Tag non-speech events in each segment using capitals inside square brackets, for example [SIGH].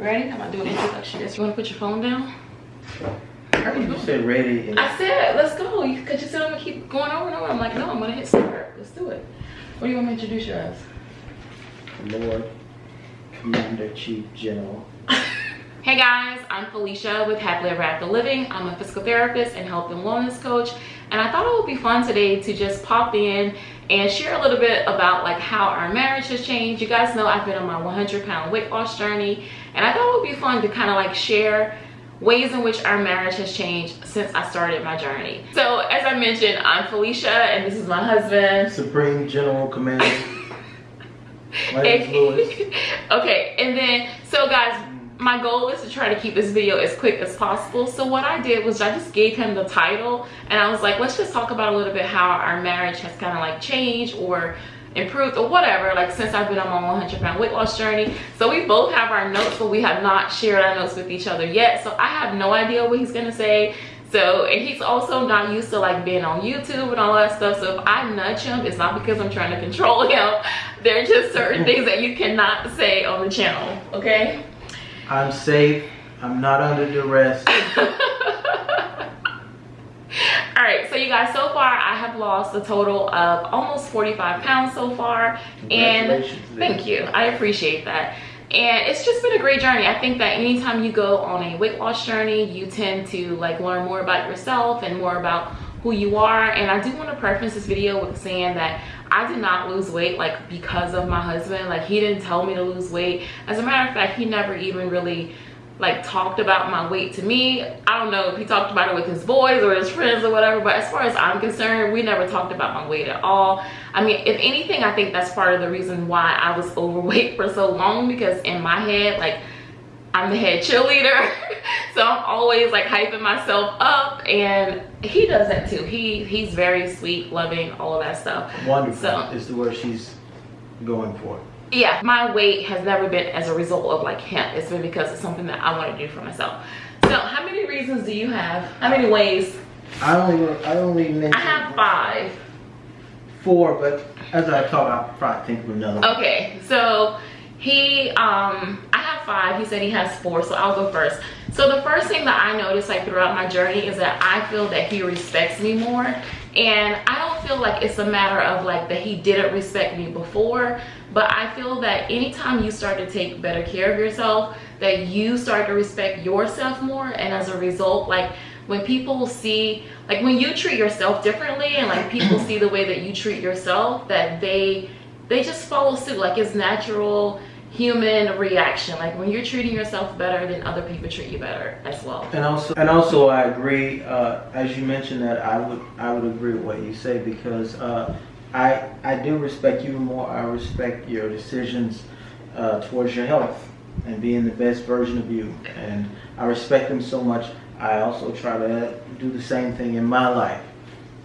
Ready? I'm gonna do an introduction. Yes. You wanna put your phone down? You said ready. I said, let's go. Because you said I'm gonna keep going over and over. I'm like, no, I'm gonna hit start. Let's do it. What do you want me to introduce you as? Lord, Commander Chief General. [LAUGHS] Hey guys, I'm Felicia with Happily Ever After Living. I'm a physical therapist and health and wellness coach. And I thought it would be fun today to just pop in and share a little bit about like how our marriage has changed. You guys know I've been on my 100 pound weight loss journey. And I thought it would be fun to kind of like share ways in which our marriage has changed since I started my journey. So as I mentioned, I'm Felicia and this is my husband. Supreme General Commander. [LAUGHS] [LAUGHS] Okay, and then, so guys, my goal is to try to keep this video as quick as possible. So what I did was I just gave him the title and I was like, let's just talk about a little bit how our marriage has kind of like changed or improved or whatever like since i've been on my 100 pound weight loss journey. So we both have our notes but we have not shared our notes with each other yet. So i have no idea what he's gonna say. So and he's also not used to like being on youtube and all that stuff. So if i nudge him it's not because i'm trying to control [LAUGHS] him. There are just certain mm. things that you cannot say on the channel okay I'm safe. I'm not under duress. [LAUGHS] all right so you guys so far i have lost a total of almost 45 pounds so far and thank you i appreciate that and it's just been a great journey i think that anytime you go on a weight loss journey you tend to like learn more about yourself and more about who you are. And i do want to preface this video with saying that i did not lose weight like because of my husband. Like he didn't tell me to lose weight. As a matter of fact he never even really like talked about my weight to me. I don't know if he talked about it with his boys or his friends or whatever but as far as i'm concerned we never talked about my weight at all. I mean if anything i think that's part of the reason why i was [LAUGHS] overweight for so long because in my head like i'm the head cheerleader [LAUGHS] so i'm always like hyping myself up and he does that too he he's very sweet loving all of that stuff Wonderful So- is the word she's going for. yeah my weight has never been as a result of like him it's been because it's something that i want to do for myself so how many reasons do you have how many ways I only I only mentioned i have five four, but as I talk, I'll probably think of another. one. okay so he um five he said he has four so i'll go first. So the first thing that i noticed like throughout my journey is that i feel that he respects me more and i don't feel like it's a matter of like that he didn't respect me before but i feel that anytime you start to take better care of yourself that you start to respect yourself more and as a result like when people see like when you treat yourself differently and like people see the way that you treat yourself that they they just follow suit like it's natural human reaction like when you're treating yourself better then other people treat you better as well And also, and also, I agree. Uh, as you mentioned that, I would, I would agree with what you say because uh, I, I do respect you more. I respect your decisions uh, towards your health and being the best version of you. And I respect them so much. I also try to do the same thing in my life.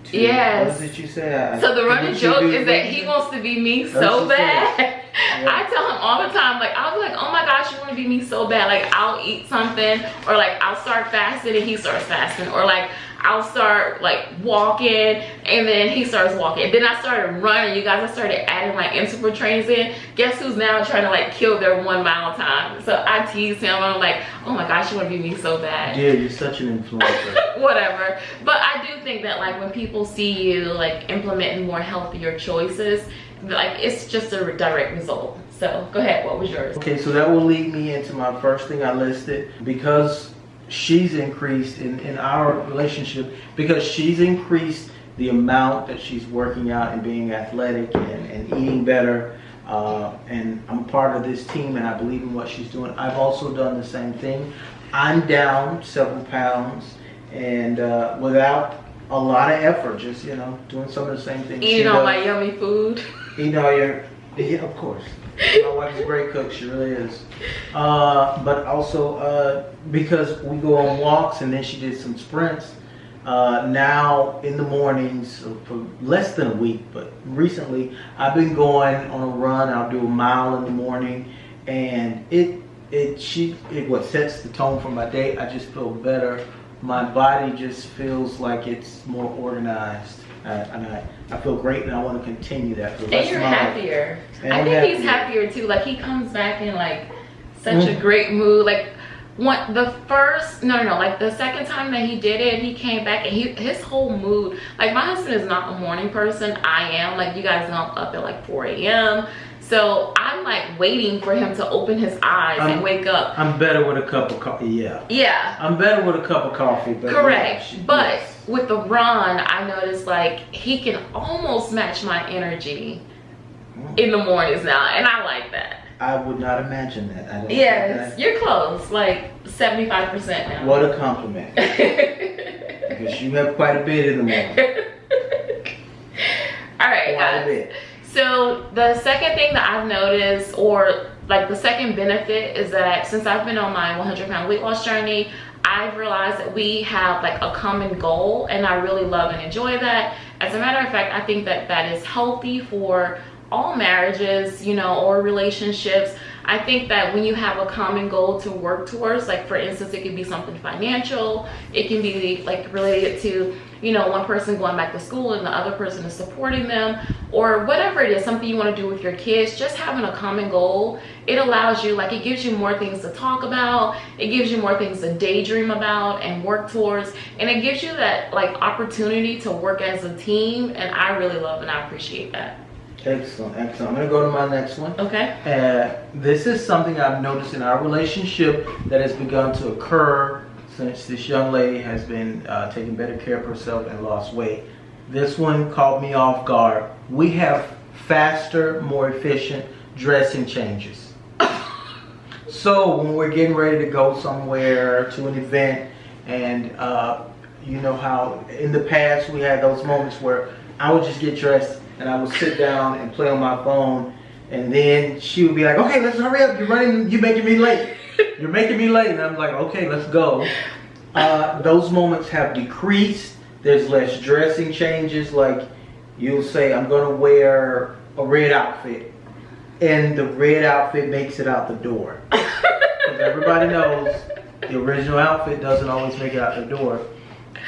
To- Yes. What did you say? I- so the running joke is that he wants to be me so bad Yeah. [LAUGHS] I tell him all the time, like, I'll be like, oh my gosh, you want to be me so bad. Like, I'll eat something, or like, I'll start fasting and he starts fasting, or like, I'll start like walking and then he starts walking. Then I started running, you guys. I started adding my interval trains in. Guess who's now trying to like kill their one mile time? So I tease him. I'm like, oh my gosh, you want to be me so bad Yeah, you're such an influencer. [LAUGHS] whatever but i do think that like when people see you like implementing more healthier choices like it's just a direct result so go ahead what was yours Okay, so that will lead me into my first thing I listed because she's increased in, in our relationship because she's increased the amount that she's working out and being athletic and, and eating better. Uh, and I'm part of this team and I believe in what she's doing. I've also done the same thing. I'm down several pounds and uh, without a lot of effort, just, you know, doing some of the same things. eating all my yummy food [LAUGHS] You know, you're, yeah, of course. My wife's a great cook, she really is. Uh, but also, uh, because we go on walks and then she did some sprints, uh, now in the mornings for less than a week, but recently I've been going on a run. I'll do a mile in the morning and it, it, she, it what sets the tone for my day. I just feel better. My body just feels like it's more organized. Uh, and I, I feel great and I want to continue that for the and rest you're of my life. happier And i I'm think he's happier. happier too like he comes back in like such mm. a great mood. Like one the first no no no like the second time that he did it he came back and he his whole mood like my husband is not a morning person i am like you guys know i'm up at like 4 a.m so i'm like waiting for him to open his eyes I'm, and wake up i'm better with a cup of coffee yeah yeah i'm better with a cup of coffee but correct yeah, but yes. With the run i noticed like he can almost match my energy mm. in the mornings now and i like that I would not imagine that. I don't yes, you're close, like 75% now. What a compliment. [LAUGHS] because you have quite a bit in the morning. [LAUGHS] All right, guys. So the second thing that I've noticed, or like the second benefit is that since I've been on my 100 pound weight loss journey, I've realized that we have like a common goal and I really love and enjoy that. As a matter of fact, I think that that is healthy for all marriages, you know, or relationships. I think that when you have a common goal to work towards, like for instance, it could be something financial, it can be like related to, you know, one person going back to school and the other person is supporting them, or whatever it is, something you want to do with your kids, just having a common goal, it allows you, like it gives you more things to talk about, it gives you more things to daydream about and work towards, and it gives you that like opportunity to work as a team, and I really love and I appreciate that. Excellent, excellent. I'm gonna go to my next one. Okay. Uh, this is something I've noticed in our relationship that has begun to occur since this young lady has been uh, taking better care of herself and lost weight. This one caught me off guard. We have faster, more efficient dressing changes. [COUGHS] so when we're getting ready to go somewhere to an event and uh, you know how in the past we had those moments where I would just get dressed and I would sit down and play on my phone. And then she would be like, okay, let's hurry up. You're running, you're making me late. You're making me late. And I'm like, okay, let's go. Uh, those moments have decreased. There's less dressing changes. Like you'll say, I'm going to wear a red outfit. And the red outfit makes it out the door. [LAUGHS] Because everybody knows the original outfit doesn't always make it out the door.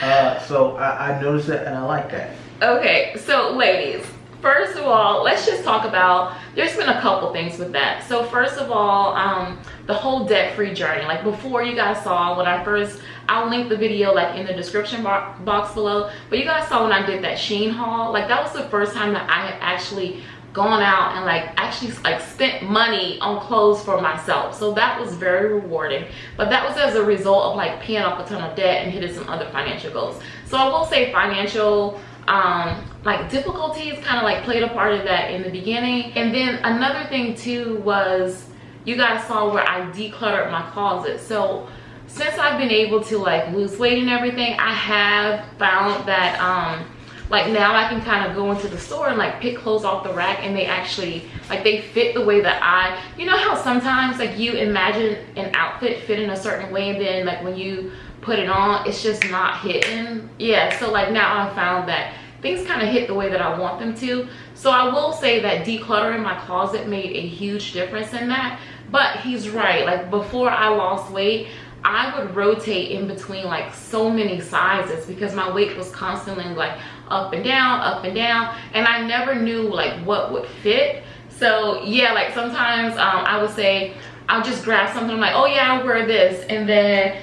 Uh, so I, I noticed that and I like that. Okay, so ladies, first of all let's just talk about there's been a couple things with that. So first of all um the whole debt-free journey. Like before you guys saw when i first i'll link the video like in the description box below. But you guys saw when i did that Shein haul. Like that was the first time that i had actually gone out and like actually like spent money on clothes for myself. So that was very rewarding. But that was as a result of like paying off a ton of debt and hitting some other financial goals. So i will say financial um like difficulties kind of like played a part of that in the beginning. And then another thing too was you guys saw where i decluttered my closet. So since i've been able to like lose weight and everything i have found that um like now i can kind of go into the store and like pick clothes off the rack and they actually like they fit the way that i you know how sometimes like you imagine an outfit fit in a certain way and then like when you put it on it's just not hitting? Yeah so like now i found that things kind of hit the way that i want them to so i will say that decluttering my closet made a huge difference in that but he's right like before i lost weight I would rotate in between like so many sizes because my weight was constantly like up and down, up and down. And I never knew like what would fit. So yeah, like sometimes um, I would say, I'll just grab something. I'm like, oh yeah, I'll wear this. And then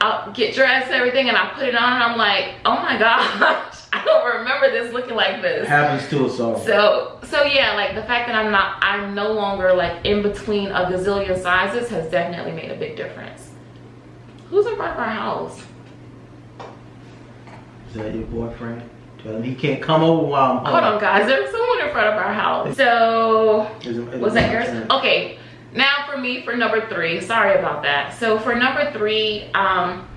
I'll get dressed and everything and I put it on and I'm like, oh my [LAUGHS] gosh, I don't remember this looking like this. Happens to us all. So, so yeah, like the fact that I'm not, I'm no longer like in between a gazillion sizes has definitely made a big difference. Who's in front of our house? Is that your boyfriend? Tell him he can't come over while I'm home. Hold on guys, there's someone in front of our house. So, is it, is was that yours? Okay, now for me for number three sorry about that so for number three um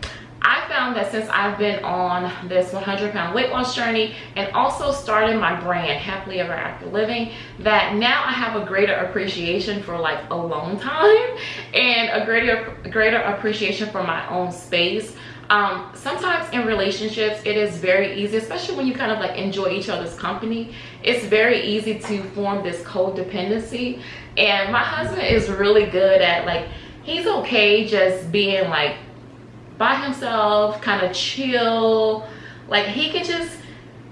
I found that since I've been on this 100 pound weight loss journey and also started my brand happily ever after living that now I have a greater appreciation for like alone time and a greater greater appreciation for my own space. Um, sometimes in relationships it is very easy especially when you kind of like enjoy each other's company it's very easy to form this codependency. And my husband is really good at like he's okay just being like by himself kind of chill like he could just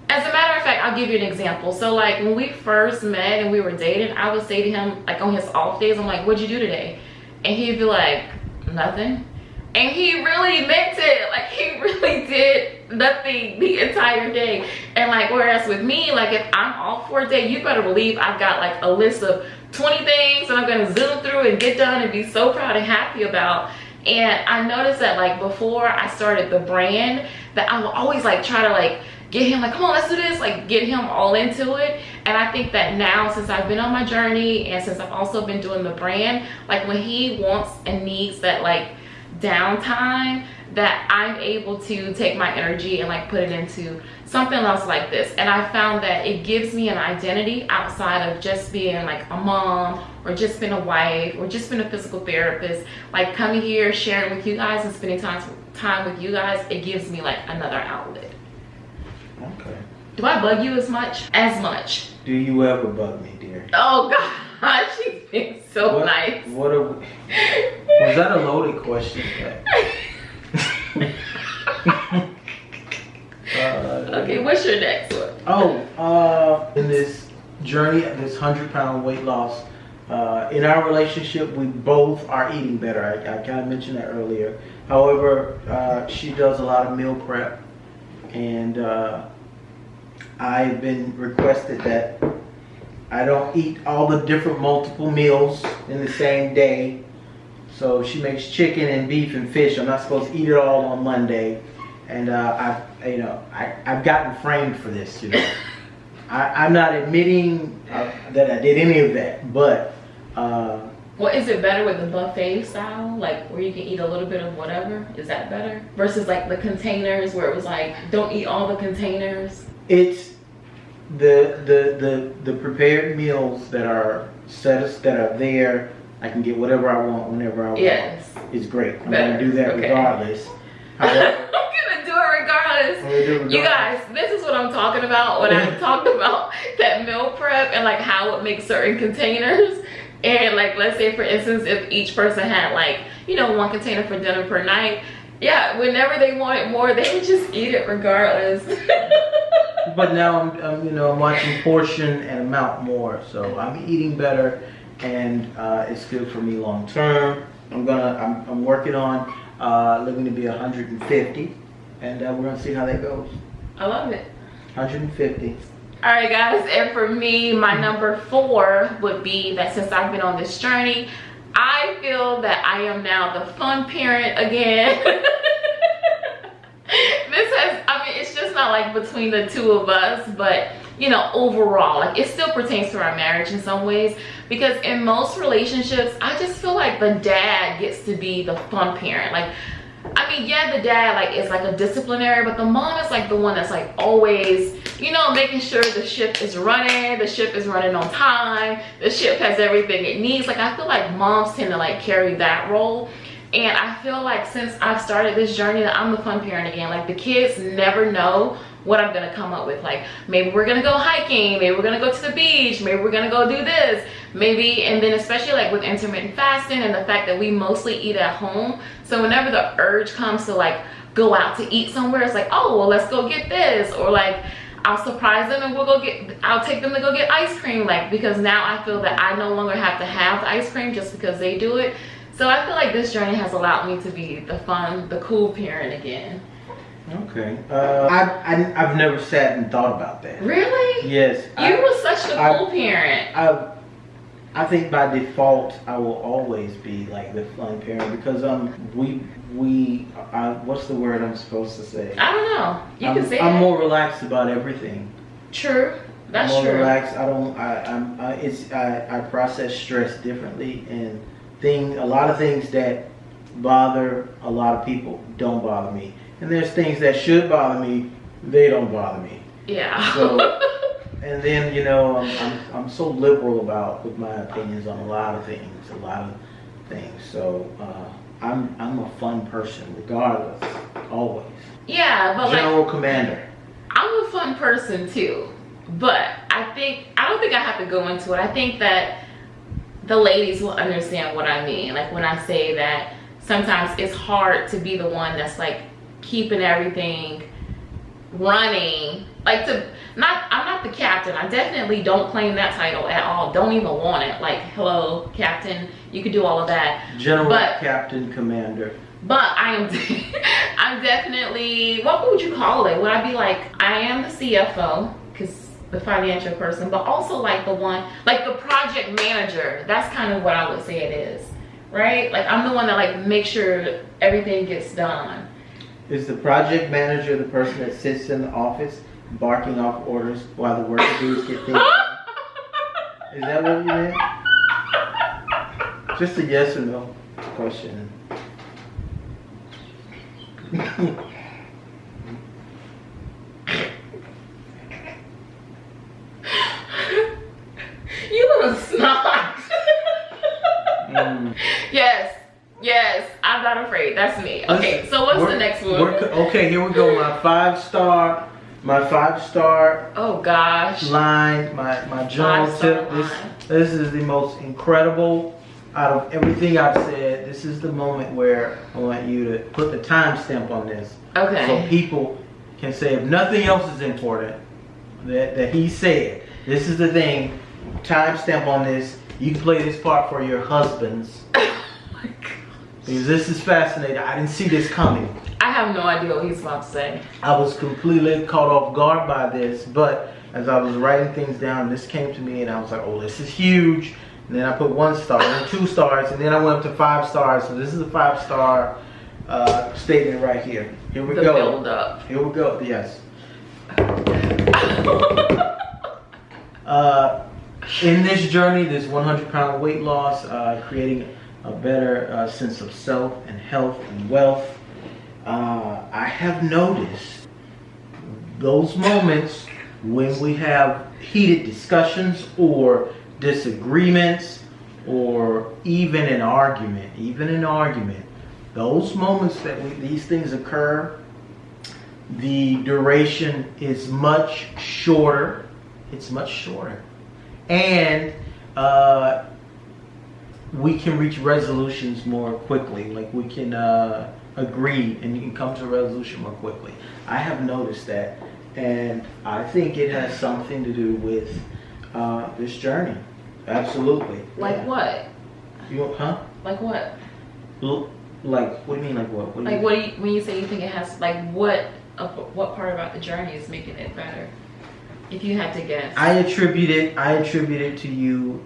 as a matter of fact i'll give you an example so like when we first met and we were dating i would say to him like on his off days i'm like what'd you do today and he'd be like, nothing. And he really meant it. Like he [LAUGHS] really did nothing the entire day. And like whereas with me, like if I'm off for a day, you better believe I've got like a list of 20 things that I'm gonna zoom through and get done and be so proud and happy about. And I noticed that like before I started the brand, that I would always like try to like get him like, come on, let's do this, like get him all into it. And I think that now since I've been on my journey and since I've also been doing the brand, like when he wants and needs that like downtime, that I'm able to take my energy and like put it into something else like this. And I found that it gives me an identity outside of just being like a mom or just being a wife or just being a physical therapist. Like coming here, sharing with you guys and spending time, time with you guys, it gives me like another outlet. Okay. Do I bug you as much? As much. Do you ever bug me, dear? Oh [LAUGHS] God, she's been so what, nice. What a, [LAUGHS] was that a loaded question? [LAUGHS] okay, what's your next one? Oh, uh, in this journey, this hundred pound weight loss, uh, in our relationship, we both are eating better. I, I kind of mentioned that earlier. However, uh, she does a lot of meal prep, and uh, I've been requested that I don't eat all the different multiple meals in the same day. So she makes chicken and beef and fish. I'm not supposed to eat it all on Monday, and uh, I've you know I, I've gotten framed for this. You know, [LAUGHS] I, I'm not admitting uh, that I did any of that, but. Uh, Well, is it better with the buffet style, like where you can eat a little bit of whatever? Is that better versus like the containers where it was like don't eat all the containers? it's the the the the prepared meals that are set that are there. I can get whatever I want whenever I want. Yes. It's great. I'm Better. gonna do that Okay. regardless. However, it regardless. I'm gonna do it You guys, this is what I'm talking about when I [LAUGHS] talked about that meal prep and like how it makes certain containers. And like, let's say for instance, if each person had like, you know, one container for dinner per night, yeah, whenever they wanted more, they would just eat it regardless. [LAUGHS] But now I'm, I'm, you know, I'm watching portion and amount more, so I'm eating better, and uh, it's good for me long term. I'm gonna, I'm, I'm working on uh, living to be 150, and uh, we're gonna see how that goes. I love it. 150. All right, guys, and for me, my number four would be that since I've been on this journey, I feel that I am now the fun parent again. [LAUGHS] this has, I mean, it's just not like between the two of us, but you know, overall, like it still pertains to our marriage in some ways because in most relationships, I just feel like the dad gets to be the fun parent. Like, I mean, yeah, the dad like is like a disciplinary, but the mom is like the one that's like always, you know, making sure the ship is running, the ship is running on time, the ship has everything it needs. Like I feel like moms tend to like carry that role. And I feel like since I've started this journey that I'm the fun parent again. Like the kids never know what I'm gonna come up with. Like maybe we're gonna go hiking, maybe we're gonna go to the beach, maybe we're gonna go do this, maybe, and then especially like with intermittent fasting and the fact that we mostly eat at home. So whenever the urge comes to like go out to eat somewhere, it's like, oh well let's go get this. Or like I'll surprise them and we'll go get I'll take them to go get ice cream like because now I feel that I no longer have to have the ice cream just because they do it. So I feel like this journey has allowed me to be the fun, the cool parent again. Okay. Uh, I, I, I've never sat and thought about that. Really? Yes. You I, were such the I- cool parent. I, I think by default I will always be like the fun parent because um we we I, what's the word I'm supposed to say? I don't know. You I'm, can say I'm that. more relaxed about everything. True. That's I'm more true. relaxed. I don't. I, I'm. I, it's. I, I process stress differently, and thing. A lot of things that bother a lot of people don't bother me, and there's things that should bother me. They don't bother me. Yeah. So- [LAUGHS] And then you know, I'm, I'm. I'm so liberal about with my opinions on a lot of things. A lot of things. So uh, I'm. I'm a fun person, regardless. Always. yeah, but like General Commander. I'm a fun person too. But I think I don't think I have to go into it. I think that the ladies will understand what I mean. Like when I say that sometimes it's hard to be the one that's like keeping everything running. Like to not i'm not the captain. I definitely don't claim that title at all. Don't even want it. Like hello captain. You could do all of that. General, But- Captain, Commander. but i am [LAUGHS] i'm definitely what would you call it? Would i be like i am the cfo because the financial person but also like the one like the project manager. That's kind of what i would say it is right? Like i'm the one that like makes sure everything gets done Is the project manager the person that sits in the office barking off orders while the worker bees get things done? Is that what you meant? Just a yes or no question. you little snot Mm. yes yes i'm not afraid that's me okay so what's the next one Okay, here we go. My five star, my five star oh gosh line, my my general tip. This line. this is the most incredible out of everything I've said. This is the moment where I want you to put the timestamp on this, Okay. so people can say if nothing else is important that that he said. This is the thing. Timestamp on this. You can play this part for your husbands [COUGHS] oh my God. This is fascinating. I didn't see this coming. i have no idea what he's about to say I was completely caught off guard by this, but as I was writing things down, this came to me and I was like, oh, this is huge. And then I put one star, then two stars, and then I went up to five stars. So this is a five star uh, statement right here. Here we the go. build up Here we go. Yes. [LAUGHS] Uh, in this journey, this 100 pound weight loss, uh, creating a better uh, sense of self and health and wealth, uh, I have noticed those moments when we have heated discussions or disagreements or even an argument, even an argument, those moments that we, these things occur, the duration is much shorter. It's much shorter. And uh, we can reach resolutions more quickly. Like we can uh, agree and you can come to a resolution more quickly. I have noticed that. And I think it has something to do with uh, this journey. Absolutely. like Yeah. what You, huh? like what L- Like, what do you mean, like what? what do like what do you when you say you think it has like what of what part about the journey is making it better if you had to guess I attribute it. I attribute it to you.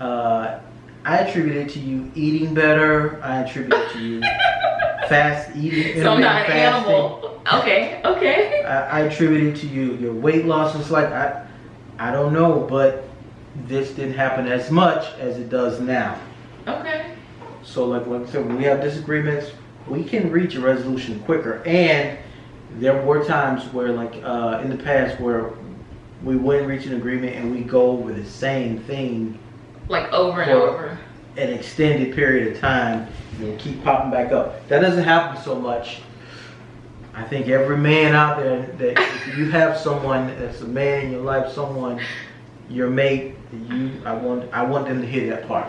Uh, I attribute it to you eating better. I attribute it to you [LAUGHS] fast eating. so i'm not an fasting. animal okay okay I, I attribute it to you. Your weight loss was like I, I don't know, but this didn't happen as much as it does now. okay So like like I said, when we have disagreements, we can reach a resolution quicker. And there were times where like uh, in the past where we wouldn't reach an agreement and we go over the same thing like over and over an extended period of time and keep popping back up. That doesn't happen so much. I think every man out there that if you have someone that's a man in your life, someone your mate, you I want I want them to hear that part.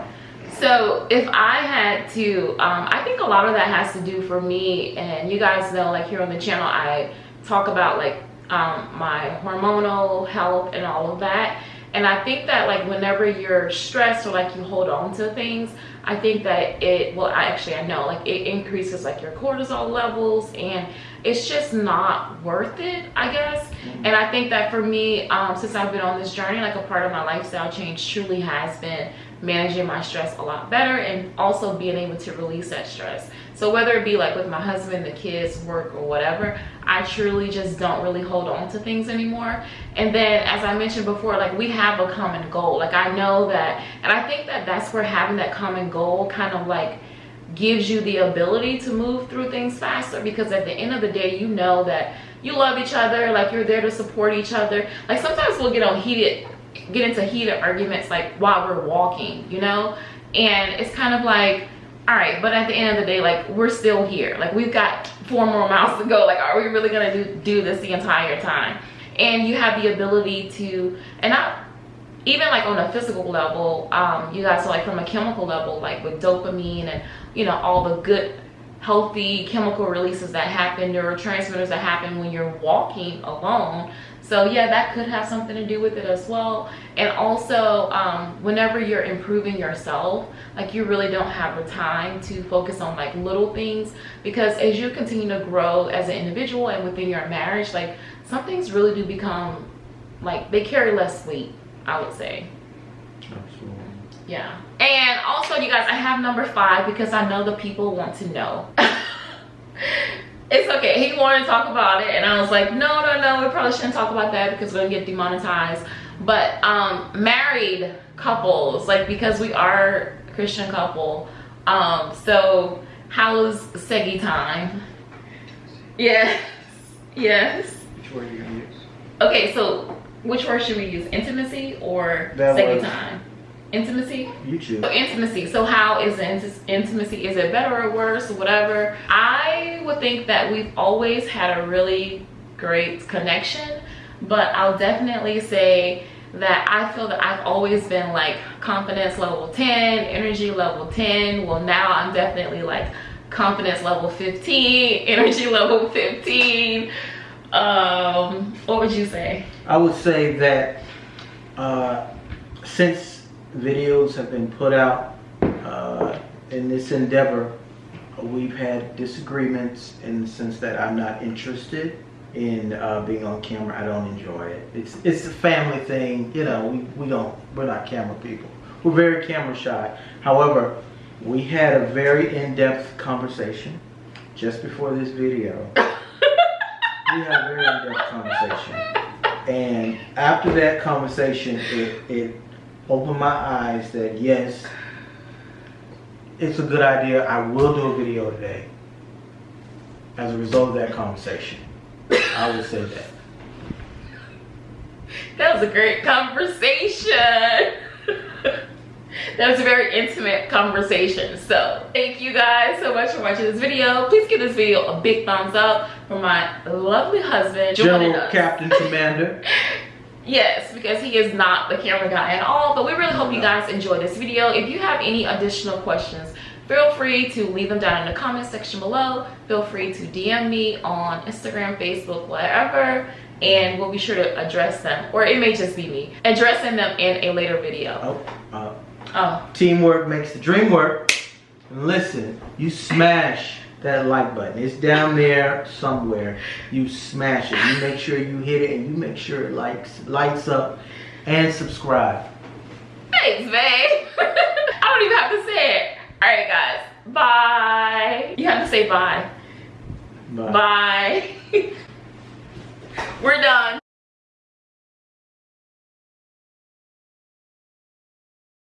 So if I had to, um, I think a lot of that has to do for me, and you guys know, like here on the channel, I talk about like um, my hormonal health and all of that. And I think that like whenever you're stressed or like you hold on to things, I think that it, well, I actually, I know like it increases like your cortisol levels and it's just not worth it, I guess. And I think that for me, um, since I've been on this journey, like a part of my lifestyle change truly has been managing my stress a lot better and also being able to release that stress. So whether it be like with my husband, the kids, work or whatever, I truly just don't really hold on to things anymore. And then as I mentioned before, like we have a common goal. Like I know that, and I think that that's where having that common goal kind of like gives you the ability to move through things faster because at the end of the day you know that you love each other like you're there to support each other like sometimes we'll get on heated get into heated arguments like while we're walking you know and it's kind of like all right but at the end of the day like we're still here like we've got four more miles to go like are we really gonna do, do this the entire time and you have the ability to and not even like on a physical level um you guys so like from a chemical level like with dopamine and you know all the good healthy chemical releases that happen, neurotransmitters that happen when you're walking alone. So yeah, that could have something to do with it as well. And also, um, whenever you're improving yourself, like you really don't have the time to focus on like little things because as you continue to grow as an individual and within your marriage, like some things really do become like they carry less weight, I would say. Absolutely. Yeah. And also, you guys, I have number five because I know the people want to know. [LAUGHS] it's okay. He wanted to talk about it, and I was like, no, no, no, we probably shouldn't talk about that because we're gonna get demonetized. But um, married couples, like because we are a Christian couple, um, so how's Segi time? Yes, yes. Which word are you gonna use? Okay, so which word should we use? Intimacy or That Segi time? Intimacy. You choose. So intimacy. So how is intimacy? Is it better or worse whatever? I would think that we've always had a really great connection, but I'll definitely say that I feel that I've always been like confidence level 10, energy level 10. Well, now I'm definitely like confidence level 15, [LAUGHS] energy level 15. Um, what would you say? I would say that uh, since videos have been put out uh, in this endeavor, we've had disagreements in the sense that I'm not interested in uh, being on camera. I don't enjoy it. It's it's a family thing, you know. We we don't we're not camera people. We're very camera shy. However, we had a very in-depth conversation just before this video. [LAUGHS] we had a very in-depth conversation. And after that conversation, it, it opened my eyes that yes, it's a good idea. I will do a video today as a result of that conversation. I will say that. [LAUGHS] That was a great conversation. [LAUGHS] that was a very intimate conversation. So thank you guys so much for watching this video. Please give this video a big thumbs up for my lovely husband, General. Captain [LAUGHS] Commander. Yes, because he is not the camera guy at all. But we really hope you guys enjoy this video. If you have any additional questions, feel free to leave them down in the comment section below. Feel free to DM me on Instagram, Facebook, whatever. And we'll be sure to address them. Or it may just be me. Addressing them in a later video. Oh, uh, Oh, teamwork makes the dream work. Listen, you smash that like button. It's down there somewhere. You smash it. You make sure you hit it and you make sure it likes lights up and subscribe. thanks, [LAUGHS] babe. I don't even have to say it. All right, guys. Bye. You have to say bye. Bye. Bye. [LAUGHS] We're done.